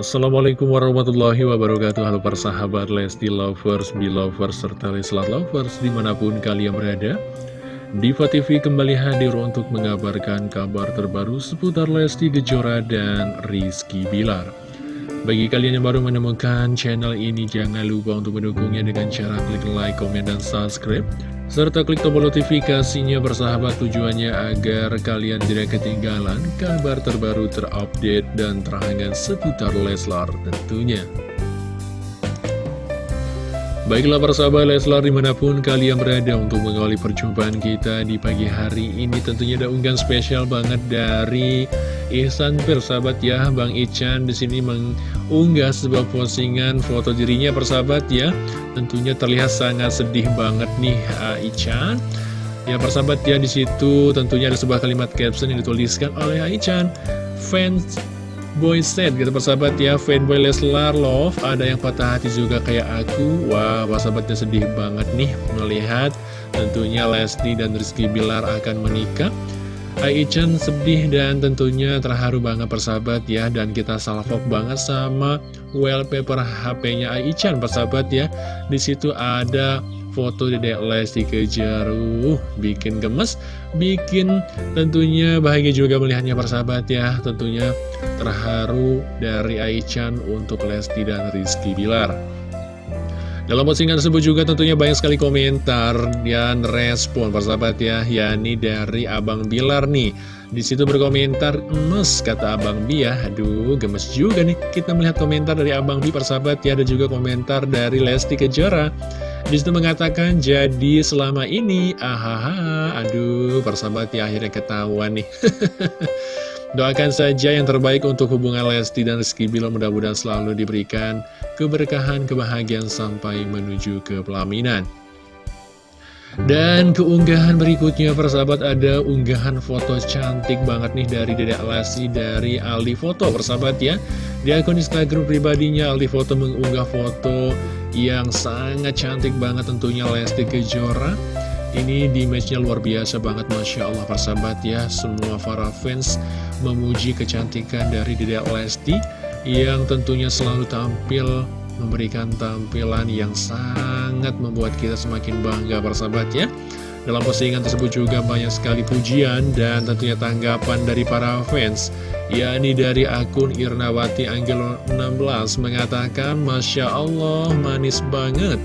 Assalamualaikum warahmatullahi wabarakatuh. Halo persahabat Lesti Lovers, Belovers, serta Leslar Lovers di mana pun kalian berada. Diva TV kembali hadir untuk mengabarkan kabar terbaru seputar Lesti Kejora dan Rizky Bilar Bagi kalian yang baru menemukan channel ini jangan lupa untuk mendukungnya dengan cara klik like, komen, dan subscribe serta klik tombol notifikasinya bersahabat tujuannya agar kalian tidak ketinggalan kabar terbaru terupdate dan terhangat seputar Leslar tentunya. Baiklah persahabat Leslar di mana pun kalian berada untuk mengawali perjumpaan kita di pagi hari ini tentunya ada unggahan spesial banget dari Ihsan persahabat ya Bang Ican di sini mengunggah sebuah postingan foto dirinya persahabat ya. Tentunya terlihat sangat sedih banget nih uh, Ican. Ya persahabat ya di situ tentunya ada sebuah kalimat caption yang dituliskan oleh Ican fans boy set gitu persahabat ya. Fanboy Leslar love. Ada yang patah hati juga kayak aku. Wah persahabatnya sedih banget nih melihat tentunya Lesti dan Rizky Bilar akan menikah Aichan sedih dan tentunya terharu banget persahabat ya. Dan kita salvok banget sama wallpaper HP-nya Aichan persahabat ya. Di situ ada foto Dedek Lesti Kejaru Bikin gemes, bikin tentunya bahagia juga melihatnya persahabat ya. Tentunya terharu dari Aichan untuk Lesti dan Rizky Bilar dalam postingan tersebut juga tentunya banyak sekali komentar dan respon persahabat ya, yakni dari Abang Bilar nih. Di situ berkomentar, emes kata Abang Bi ya, aduh gemes juga nih kita melihat komentar dari Abang Bi persahabat ya, ada juga komentar dari Lesti Kejora. Di situ mengatakan, jadi selama ini, ahaha, aduh persahabat ya akhirnya ketahuan nih. Doakan saja yang terbaik untuk hubungan Lesti dan Rizky Bilar. Mudah-mudahan selalu diberikan keberkahan, kebahagiaan sampai menuju ke pelaminan. Dan keunggahan berikutnya persahabat ada unggahan foto cantik banget nih dari Dedek Lesti dari Aldi Foto persahabat ya. Di akun Instagram pribadinya Aldi Foto mengunggah foto yang sangat cantik banget tentunya Lesti Kejora ini di matchnya luar biasa banget Masya Allah persahabat ya. Semua para fans memuji kecantikan dari Dedek Lesti Yang tentunya selalu tampil Memberikan tampilan yang sangat membuat kita semakin bangga persahabat ya. Dalam postingan tersebut juga banyak sekali pujian dan tentunya tanggapan dari para fans yakni dari akun Irnawati Anggelo 16 mengatakan Masya Allah manis banget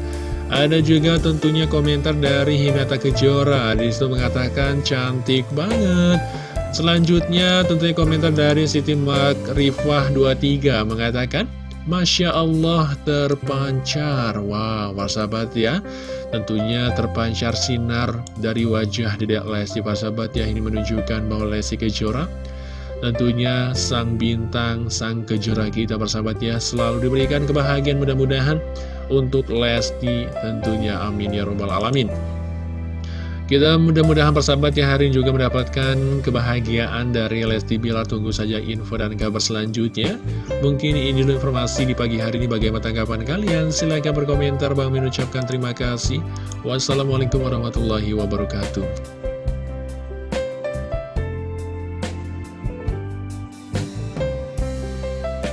ada juga tentunya komentar dari Hinata Kejora. Di situ mengatakan cantik banget. Selanjutnya tentunya komentar dari Siti Mak Rifah 23 Mengatakan Masya Allah terpancar. Wow, sahabat ya. Tentunya terpancar sinar dari wajah Dedek Lesti. Sahabat ya Ini menunjukkan bahwa Lesti Kejora Tentunya sang bintang, sang kejora kita persahabat ya Selalu diberikan kebahagiaan. Mudah-mudahan untuk Lesti tentunya amin ya robbal alamin. Kita mudah-mudahan persahabat ya hari ini juga mendapatkan kebahagiaan dari Lesti Bilar Tunggu saja info dan kabar selanjutnya. Mungkin ini dulu informasi di pagi hari ini. Bagaimana tanggapan kalian? Silahkan berkomentar. Bang mengucapkan terima kasih. Wassalamualaikum warahmatullahi wabarakatuh